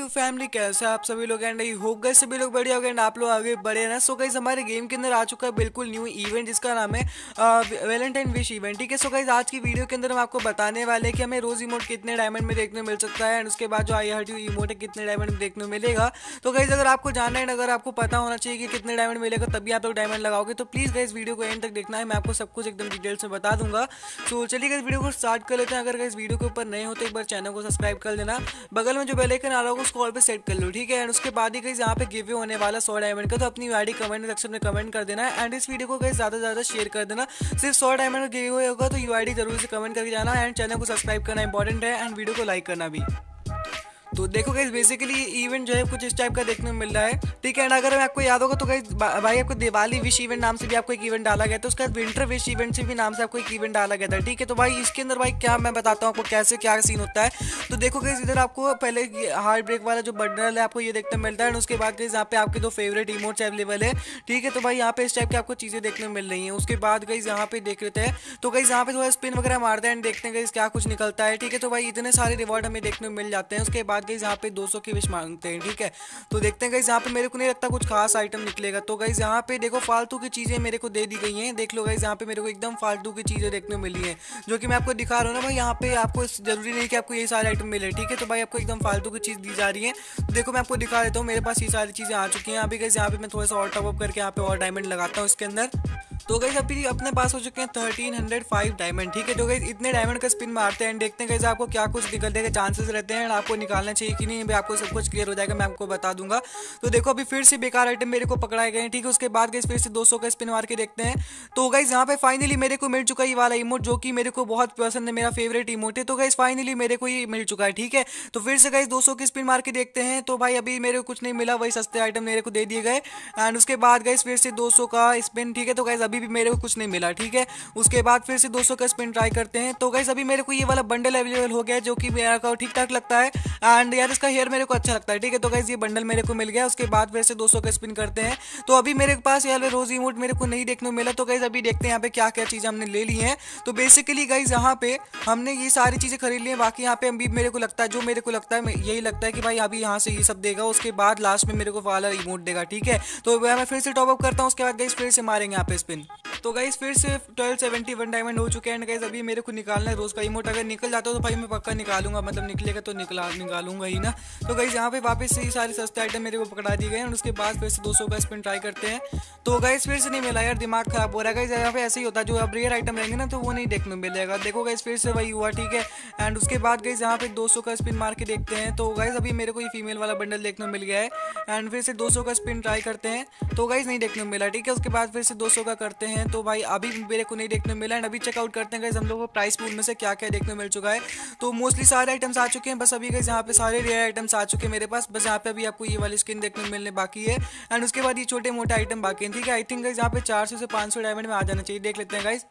To family, कैसे आप सभी लोग एंड आई होप गए सभी लोग बढ़िया हो गए आप लोग आगे बढ़े ना। सो गाइज़ हमारे गेम के अंदर आ चुका है बिल्कुल न्यू इवेंट जिसका नाम है वैलेंटाइन विश इवेंट ठीक है? सो गाइज़ आज की वीडियो के अंदर हम आपको बताने वाले हैं कि हमें रोज इमोट कितने डायमंड में देखने मिल सकता है एंड उसके बाद जो आई हर्ट यू इमोट है, कितने डायमंड में देखने मिलेगा। तो गाइज़ अगर आपको जानना है अगर आपको पता होना चाहिए कि कितने डायमंड मिलेगा, तभी आप लोग डायमंड लगाओगे। तो प्लीज़ गाइज़ वीडियो को एंड तक देखना है, मैं आपको सब कुछ एकदम डिटेल्स में बता दूँगा। सो चलिए इस वीडियो को स्टार्ट कर लेते हैं। अगर इस वीडियो के ऊपर नए हो तो एक बार चैनल को सब्सक्राइब कर देना बगल में जो बेलाइकन आ रहा होगा उसको और पे सेट कर लो, ठीक है? एंड उसके बाद ही कहीं यहाँ पे गिव्यू होने वाला सौ डायमंड का तो अपनी आईडी कमेंट सेक्शन में कमेंट कर देना। एंड इस वीडियो को कहीं ज़्यादा से ज़्यादा शेयर कर देना। सिर्फ़ सौ डायमंड गिव्यू होगा तो यू ज़रूर से कमेंट करके जाना। एंड चैनल को सब्सक्राइब करना इंपॉर्टेंट है एंड वीडियो को लाइक करना भी। तो देखो गाइज़ बेसिकली इवेंट जो है कुछ इस टाइप का देखने को मिल रहा है। ठीक है एंड अगर मैं आपको याद होगा तो गाइज़ भाई आपको दिवाली विश इवेंट नाम से भी आपको एक इवेंट डाला गया था, उसके बाद विंटर विश इवेंट से भी नाम से आपको एक इवेंट डाला गया था। ठीक है तो भाई इसके अंदर भाई क्या मैं बताता हूँ आपको कैसे क्या सीन होता है। तो देखो गाइज़ इधर आपको पहले हार्ट ब्रेक वाला जो बंडल है आपको ये देखने मिलता है उसके बाद गाइज़ यहाँ पे आपके दो फेवरेट इमोट्स अवेलेबल है। ठीक है तो भाई यहाँ पे इस टाइप की आपको चीज़ें देखने मिल रही है। उसके बाद गाइज़ यहाँ पे देख लेते हैं। तो गाइज़ यहाँ पे थोड़ा स्पिन वगैरह मारते हैं एंड देखते हैं गाइज़ क्या कुछ निकलता है। ठीक है तो भाई इतने सारे रिवॉर्ड हमें देखने मिल जाते हैं। उसके बाद गाइज़ यहाँ पे दो की विश मांगते हैं, ठीक है? तो देखते हैं गाइज़ यहाँ पे मेरे को नहीं लगता कुछ खास आइटम निकलेगा। तो गाइज़ यहाँ पे देखो, फालतू की चीज़ें मेरे को दे दी गई हैं। देख लो गाइज़ यहाँ पे मेरे को एकदम फालतू की चीज़ें देखने को मिली हैं, जो कि मैं आपको दिखा रहा हूँ ना भाई, यहाँ पे आपको ज़रूरी नहीं कि आपको ये सारे आइटम मिले, ठीक है? तो भाई, आपको एकदम फालतू की चीज़ दी जा रही है। तो देखो, मैं आपको दिखा देता हूँ, मेरे पास ये सारी चीज़ें आ चुकी हैं। अभी गाइज़ यहाँ पे मैं थोड़ा सा और टॉप अप करके यहाँ पे और डायमंड लगाता हूँ इसके अंदर। तो गई अभी अपने पास हो चुके हैं थर्टीन हंड्रेड फाइव डायमंड ठीक है? तो गई इतने डायमंड का स्पिन मारते हैं देखते हैं आपको क्या कुछ निकलने के चांसेस रहते हैं आपको निकालना चाहिए कि नहीं आपको सब कुछ क्लियर हो जाएगा, मैं आपको बता दूँगा। तो देखो, अभी फिर से बेकार आइटम मेरे को पकड़ाए गए ठीक है? उसके बाद गई फिर से दो सौ का स्पिन मार के देखते हैं। तो गई यहाँ पे फाइनली मेरे को मिल चुका है वाला इमोट जो कि मेरे को बहुत पसंद है, मेरा फेवरेट इमोट है। तो गई फाइनली मेरे को ये मिल चुका है, ठीक है? तो फिर से गई दो सौ की स्पिन मार के देखते हैं। तो भाई, अभी मेरे को कुछ नहीं मिला, वही सस्ते आइटम मेरे को दे दिए गए। एंड उसके बाद गई फिर से दो सौ का स्पिन ठीक है? तो गई अभी भी मेरे को कुछ नहीं मिला, ठीक है? उसके बाद फिर से 200 का स्पिन ट्राई करते हैं। तो गैस अभी मेरे को ये वाला बंडल अवेलेबल हो गया जो कि मेरा ठीक ठाक लगता है। एंड यार इसका हेयर मेरे को अच्छा लगता है, ठीक है? तो गाइज़ ये बंडल मेरे को मिल गया। उसके बाद फिर से दो सौ का स्पिन करते हैं। तो अभी मेरे पास यार रोज इमोट मेरे को नहीं देखने को मिला। तो गैस अभी देखते हैं यहाँ पे क्या क्या चीज़ हमने ले ली है। तो बेसिकली गाइज़ यहाँ पे हमने ये सारी चीज़ें खरीद ली है। बाकी यहाँ पे अभी मेरे को लगता है, जो मेरे को लगता है यही लगता है कि भाई अभी यहाँ से ये सब देगा। उसके बाद लास्ट में मेरे को वाला इमोट देगा, ठीक है? तो मैं फिर से टॉपअप करता हूँ। उसके बाद गाइज़ फिर से मारेंगे यहाँ पे स्पिन तो गाइज़ फिर से ट्वेल्व सेवेंटी वन डायमंड हो चुके हैं गाइज़ अभी मेरे को निकालना है रोज़ का इमोट अगर निकल जाता हो तो भाई मैं पक्का निकालूँगा मतलब निकलेगा तो निकला, निकालूँगा ही ना। तो गाइज़ यहाँ पे वापस से ही सारे सस्ते आइटम मेरे को पकड़ा दिए गए और उसके बाद फिर से दो सौ का स्पिन ट्राई करते हैं। तो गाइज़ फिर से नहीं मिला यार, दिमाग खराब हो रहा है। गाइज़ यहाँ पे ऐसे ही होता है, जो अब रेयर आइटम रहेंगे ना तो वो नहीं देखने मिलेगा। देखो गाइज़ फिर से वही हुआ, ठीक है? एंड उसके बाद गाइज़ यहाँ पे दो सौ का स्पिन मार के देखते हैं। तो गाइज़ अभी मेरे को ये फीमेल वाला बंडल देखने मिल गया है। एंड फिर से दो सौ का स्पिन ट्राई करते हैं। तो गाइज़ नहीं देखने मिला, ठीक है? उसके बाद फिर से दो सौ का करते हैं। तो भाई अभी मेरे को नहीं देखने मिला एंड अभी चेकआउट करते हैं हम लोग को प्राइस पूल में से क्या क्या देखने मिल चुका है। तो मोस्टली सारे आइटम्स आ चुके हैं, बस अभी गए यहाँ पे सारे रेयर आइटम्स आ चुके हैं मेरे पास। बस यहाँ पे अभी आपको ये वाली स्किन देखने मिलने बाकी है। एंड उसके बाद ये छोटे मोटे आइटम बाकी है, ठीक है? आई थिंक यहाँ पे चार सौ से पाँच डायमंड में आ जाना चाहिए, देख लेते हैं गाइज़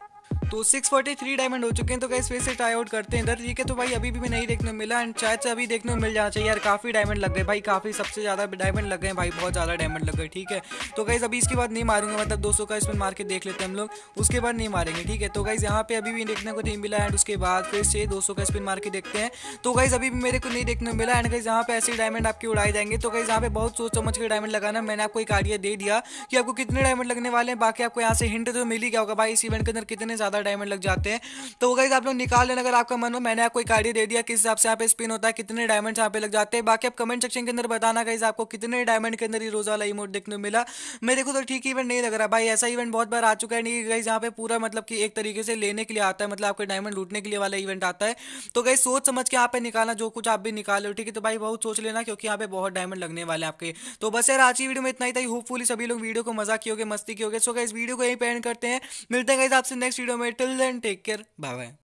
तो 643 डायमंड हो चुके हैं तो कैसे फिर से ट्राई आउट करते हैं। इधर ठीक है तो भाई अभी भी मैं नहीं देखने को मिला एंड शायद से अभी देखने को मिल जाना चाहिए। यार, काफ़ी डायमंड लग गए भाई, काफ़ी सबसे ज़्यादा डायमंड लग गए भाई, बहुत ज़्यादा डायमंड लग गए, ठीक है। तो गाइज़ अभी इसके बाद नहीं मारूँगा मतलब दो सौ का इसमें मार के देख लेते हैं हम लोग, उसके बाद नहीं मारेंगे, ठीक है। तो गाइज़ यहाँ पे अभी भी देखने को नहीं मिला एंड उसके बाद फिर से दो सौ का स्पिन मार के देखते हैं। तो गाइज़ अभी भी मेरे को नहीं देखने को मिला एंड गाइज़ यहाँ पे ऐसे डायमंड आपके उड़ाए जाएँगे। तो गाइज़ यहाँ पे बहुत सोच समझ के डायमंड लगाना, मैंने आपको एक आइडिया दे दिया कि आपको कितने डायमंड लगने वाले हैं, बाकी आपको यहाँ से हिंट तो मिल गया होगा भाई, इस इवेंट के अंदर कितने ज़्यादा डायमंड लग जाते हैं। तो वो गाइज़ आप लोग निकाल लेना अगर आपका मन हो। मैंने आपको एक आइडिया दे दिया किस हिसाब से यहाँ पे स्पिन होता है, कितने डायमंड यहाँ पे लग जाते हैं। बाकी आप कमेंट सेक्शन के अंदर बताना गाइज़ आपको कितने डायमंड के अंदर ये रोज वाला इमोट देखने को मिला। मेरे को तो ठीक इवेंट नहीं लग रहा भाई, ऐसा इवेंट बहुत बार आ चुका है। नहीं गाइज़ यहाँ पे पूरा मतलब कि एक तरीके से लेने के लिए आता है मतलब आपके डायमंड लूटने के लिए वाला इवेंट आता है। तो गाइज़ सोच समझ के यहाँ पे निकालना, जो कुछ आप भी निकाल लो ठीक है। तो भाई बहुत सोच लेना क्योंकि यहाँ पे बहुत डायमंड लगने वाले आपके। तो बस यार आज की वीडियो में इतना ही था। होपफुली सभी लोग वीडियो को मज़ा किए मस्ती की होगे। सो गाइज़ वीडियो को यही पेंड करते हैं। मिलते हैं गाइज़ आपसे नेक्स्ट वीडियो में। Till then, take care. Bye bye.